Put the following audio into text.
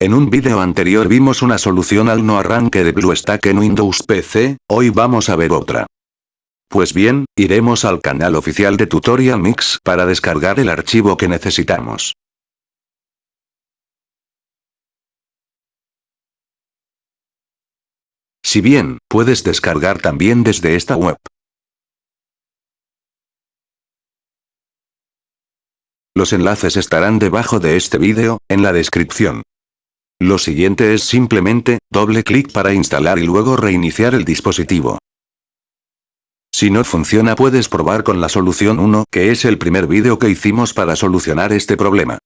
En un vídeo anterior vimos una solución al no arranque de BlueStack en Windows PC, hoy vamos a ver otra. Pues bien, iremos al canal oficial de Tutorial Mix para descargar el archivo que necesitamos. Si bien, puedes descargar también desde esta web. Los enlaces estarán debajo de este vídeo, en la descripción. Lo siguiente es simplemente, doble clic para instalar y luego reiniciar el dispositivo. Si no funciona puedes probar con la solución 1 que es el primer vídeo que hicimos para solucionar este problema.